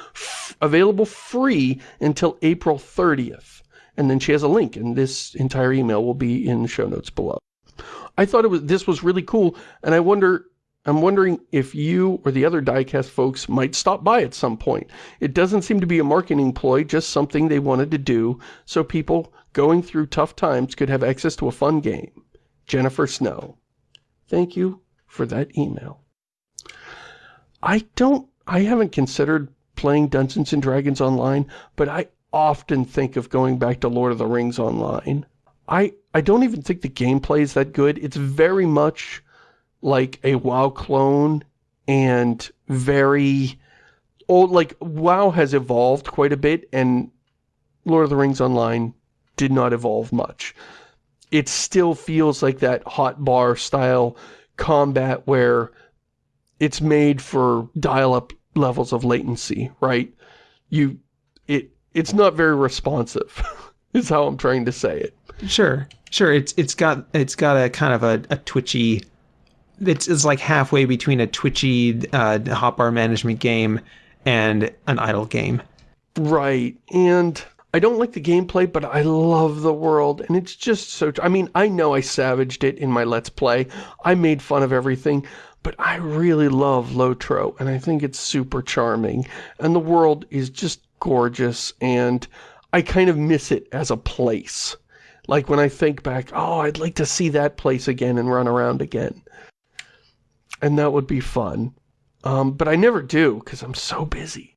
S2: available free until April 30th. And then she has a link, and this entire email will be in the show notes below. I thought it was this was really cool, and I wonder I'm wondering if you or the other diecast folks might stop by at some point. It doesn't seem to be a marketing ploy, just something they wanted to do so people going through tough times could have access to a fun game. Jennifer Snow. Thank you for that email. I don't I haven't considered playing Dungeons and Dragons online, but I often think of going back to Lord of the Rings online. I I don't even think the gameplay is that good. It's very much like a WoW clone and very old like WoW has evolved quite a bit and Lord of the Rings Online did not evolve much. It still feels like that hot bar style combat where it's made for dial-up levels of latency, right? You it it's not very responsive. is how I'm trying to say it.
S1: Sure, sure. It's it's got it's got a kind of a, a twitchy. It's it's like halfway between a twitchy uh, hotbar management game and an idle game.
S2: Right, and I don't like the gameplay, but I love the world, and it's just so... I mean, I know I savaged it in my Let's Play. I made fun of everything, but I really love Lotro, and I think it's super charming. And the world is just gorgeous, and I kind of miss it as a place. Like when I think back, oh, I'd like to see that place again and run around again. And that would be fun. Um, but I never do, because I'm so busy.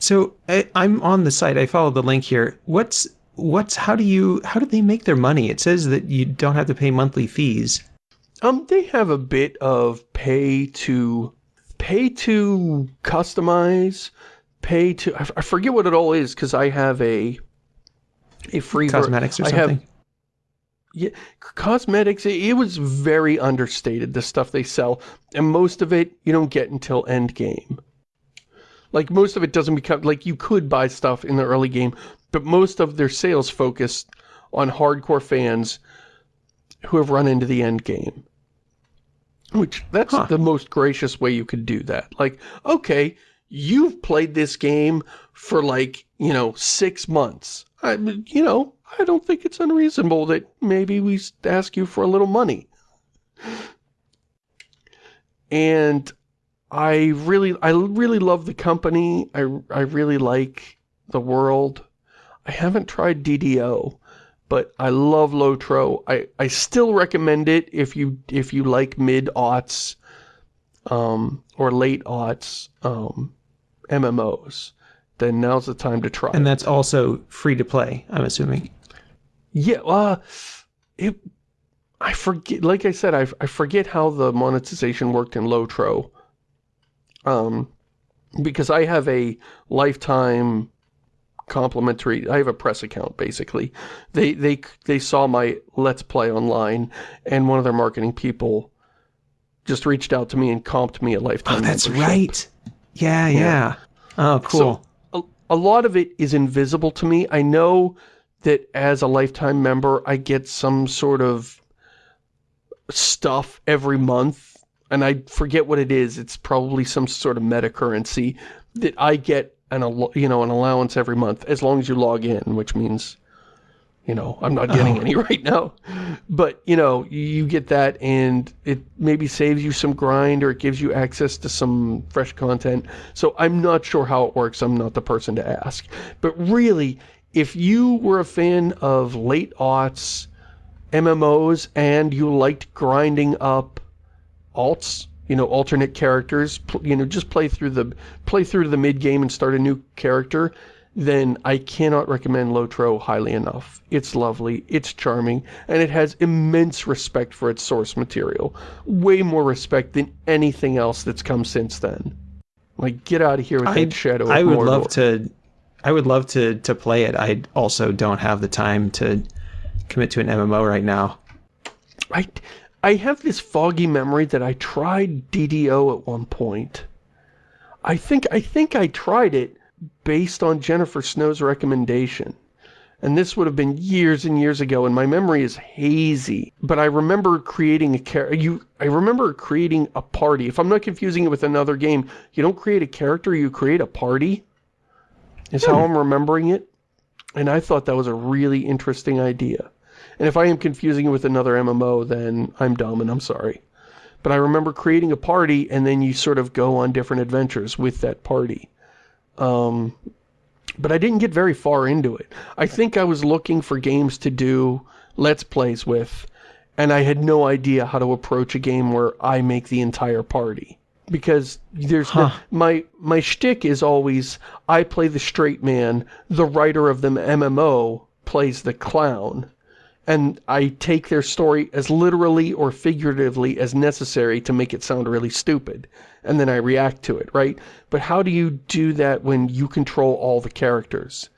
S1: So I, I'm on the site. I follow the link here. What's what's how do you how do they make their money? It says that you don't have to pay monthly fees.
S2: Um, they have a bit of pay to, pay to customize, pay to I forget what it all is, because I have a, a free
S1: Cosmetics or
S2: I
S1: something.
S2: have, yeah, cosmetics, it, it was very understated, the stuff they sell. And most of it, you don't get until end game. Like, most of it doesn't become, like, you could buy stuff in the early game, but most of their sales focus on hardcore fans who have run into the end game. Which, that's huh. the most gracious way you could do that. Like, okay, you've played this game for like, you know, six months. I, you know, I don't think it's unreasonable that maybe we ask you for a little money. And I really, I really love the company. I, I really like the world. I haven't tried DDO, but I love Lotro. I, I still recommend it if you, if you like mid-aughts, um, or late-aughts, um, MMOs, then now's the time to try.
S1: And that's also free to play, I'm assuming.
S2: Yeah, uh, it, I forget, like I said, I, I forget how the monetization worked in Lotro. Um, because I have a lifetime complimentary, I have a press account, basically. They, they, they saw my Let's Play online, and one of their marketing people just reached out to me and comped me a lifetime
S1: Oh, that's
S2: membership.
S1: right. Yeah, yeah. yeah. Oh, cool.
S2: So, a, a lot of it is invisible to me. I know that as a lifetime member, I get some sort of stuff every month, and I forget what it is. It's probably some sort of meta currency that I get an, you know, an allowance every month, as long as you log in, which means you know, I'm not getting oh. any right now. But, you know, you get that and it maybe saves you some grind or it gives you access to some fresh content. So I'm not sure how it works. I'm not the person to ask. But really, if you were a fan of late aughts, MMOs, and you liked grinding up alts, you know, alternate characters, you know, just play through the play through the mid game and start a new character, then I cannot recommend Lotro highly enough. It's lovely, it's charming, and it has immense respect for its source material. Way more respect than anything else that's come since then. Like, get out of here with I, that shadow
S1: I would
S2: Mordor.
S1: love to... I would love to, to play it. I also don't have the time to commit to an MMO right now.
S2: I, I have this foggy memory that I tried DDO at one point. I think I think I tried it, based on Jennifer Snow's recommendation. And this would have been years and years ago, and my memory is hazy. But I remember creating a char you I remember creating a party. If I'm not confusing it with another game, you don't create a character, you create a party. Is hmm. how I'm remembering it. And I thought that was a really interesting idea. And if I am confusing it with another MMO, then I'm dumb and I'm sorry. But I remember creating a party, and then you sort of go on different adventures with that party. Um, but I didn't get very far into it. I think I was looking for games to do Let's Plays with, and I had no idea how to approach a game where I make the entire party. Because there's huh. no, my my shtick is always I play the straight man, the writer of the MMO plays the clown, and I take their story as literally or figuratively as necessary to make it sound really stupid, and then I react to it, right? But how do you do that when you control all the characters?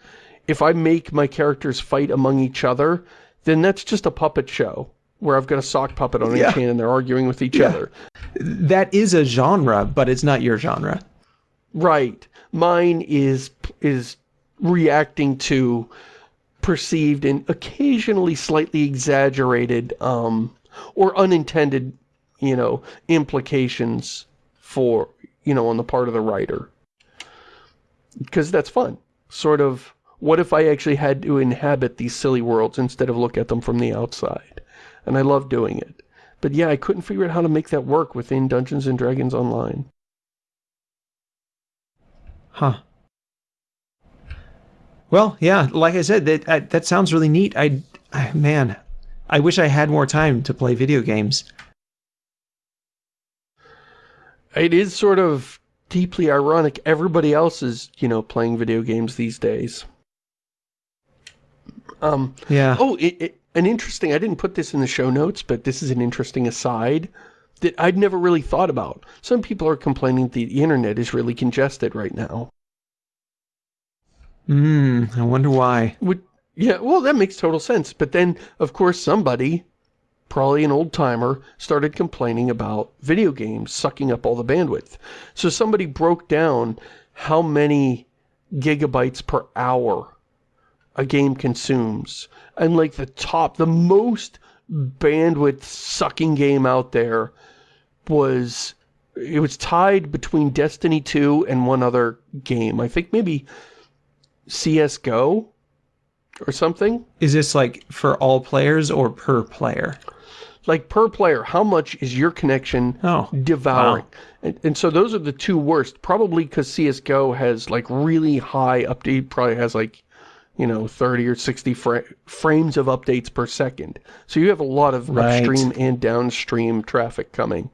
S2: If I make my characters fight among each other, then that's just a puppet show where I've got a sock puppet on yeah. each hand and they're arguing with each yeah. other.
S1: That is a genre, but it's not your genre.
S2: Right. Mine is is reacting to perceived and occasionally slightly exaggerated um, or unintended, you know, implications for, you know, on the part of the writer. Because that's fun. Sort of, what if I actually had to inhabit these silly worlds instead of look at them from the outside? And I love doing it. But yeah, I couldn't figure out how to make that work within Dungeons & Dragons Online.
S1: Huh. Well, yeah, like I said, that that sounds really neat. I, I, man, I wish I had more time to play video games.
S2: It is sort of deeply ironic. Everybody else is, you know, playing video games these days. Um,
S1: yeah.
S2: Oh, it, it, an interesting, I didn't put this in the show notes, but this is an interesting aside that I'd never really thought about. Some people are complaining the internet is really congested right now.
S1: Hmm, I wonder why.
S2: Which, Yeah, well, that makes total sense. But then, of course, somebody, probably an old timer, started complaining about video games sucking up all the bandwidth. So somebody broke down how many gigabytes per hour a game consumes. And like the top, the most bandwidth sucking game out there was, it was tied between Destiny 2 and one other game. I think maybe CSGO or something.
S1: Is this like for all players or per player?
S2: Like per player, how much is your connection
S1: Oh,
S2: devouring?
S1: wow.
S2: And, and so those are the two worst, probably because CSGO has like really high update, probably has like, you know, 30 or 60 fra frames of updates per second. So you have a lot of
S1: Right.
S2: upstream and downstream traffic coming.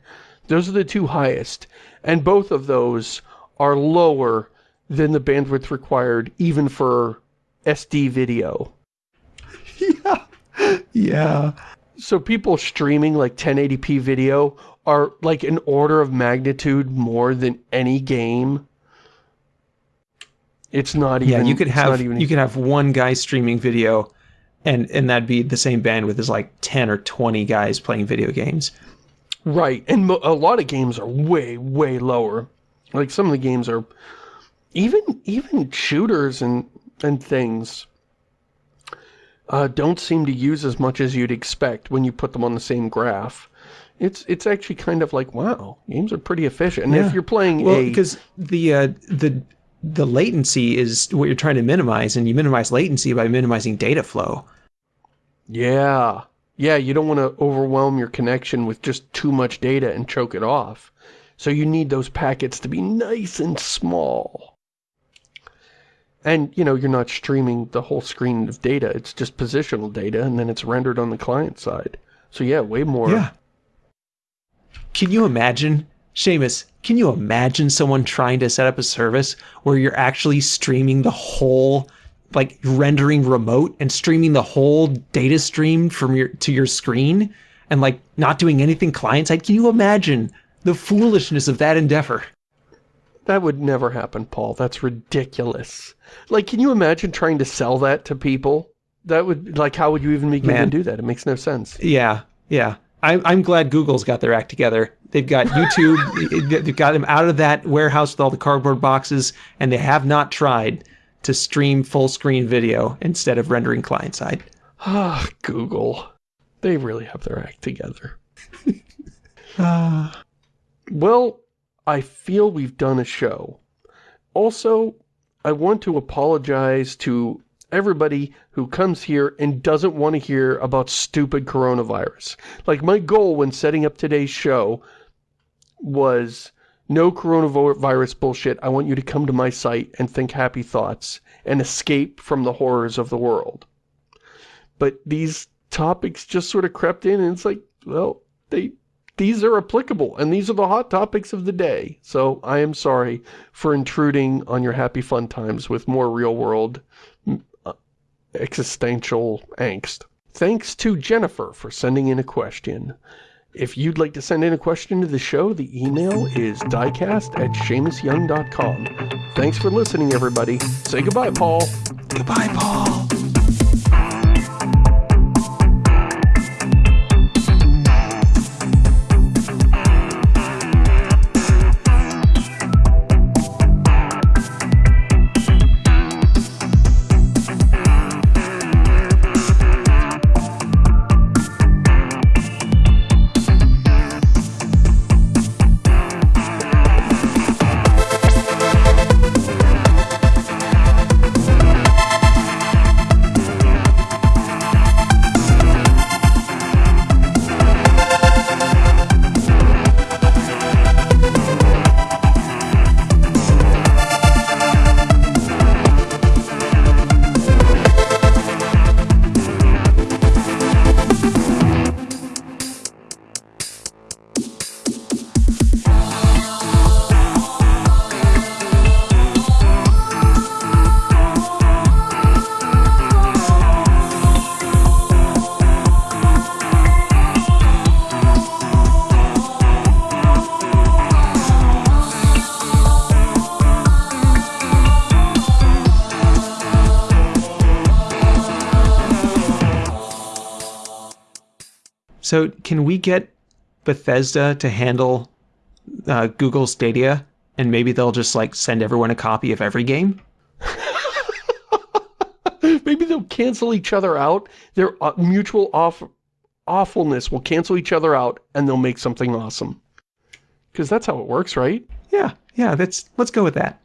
S2: Those are the two highest. And both of those are lower than the bandwidth required even for SD video.
S1: Yeah. Yeah.
S2: So people streaming like 1080p video are like an order of magnitude more than any game. It's not even
S1: Yeah, you could have you could have one guy streaming video and and that'd be the same bandwidth as like 10 or 20 guys playing video games.
S2: right and mo a lot of games are way way lower like some of the games are even even shooters and and things uh, don't seem to use as much as you'd expect when you put them on the same graph it's it's actually kind of like wow games are pretty efficient and
S1: Yeah.
S2: if you're playing
S1: Well, because the uh, the the latency is what you're trying to minimize and you minimize latency by minimizing data flow.
S2: Yeah. Yeah, you don't want to overwhelm your connection with just too much data and choke it off. So you need those packets to be nice and small. And, you know, you're not streaming the whole screen of data. It's just positional data, and then it's rendered on the client side. So yeah, way more. Yeah.
S1: Can you imagine, Shamus, can you imagine someone trying to set up a service where you're actually streaming the whole, like rendering remote and streaming the whole data stream from your to your screen and like not doing anything client side? Can you imagine the foolishness of that endeavor?
S2: That would never happen, Paul. That's ridiculous. Like, can you imagine trying to sell that to people? That would, like, how would you even begin
S1: Man.
S2: to do that? It makes no sense.
S1: Yeah, yeah. I'm I'm glad Google's got their act together. They've got YouTube. they've got them out of that warehouse with all the cardboard boxes, and they have not tried to stream full screen video instead of rendering client side.
S2: Ah, Google. They really have their act together. Well, I feel we've done a show. Also, I want to apologize to everybody who comes here and doesn't want to hear about stupid coronavirus. Like, my goal when setting up today's show was no coronavirus bullshit. I want you to come to my site and think happy thoughts and escape from the horrors of the world. But these topics just sort of crept in and it's like, well, they these are applicable and these are the hot topics of the day. So I am sorry for intruding on your happy fun times with more real world uh, existential angst. Thanks to Jennifer for sending in a question. If you'd like to send in a question to the show, the email is diecast at ShamusYoung.com. Thanks for listening, everybody. Say goodbye, Paul.
S1: Goodbye, Paul. So can we get Bethesda to handle uh, Google Stadia, and maybe they'll just like send everyone a copy of every game?
S2: maybe they'll cancel each other out. Their uh, mutual off awfulness will cancel each other out, and they'll make something awesome. Because that's how it works, right?
S1: Yeah, yeah. That's let's go with that.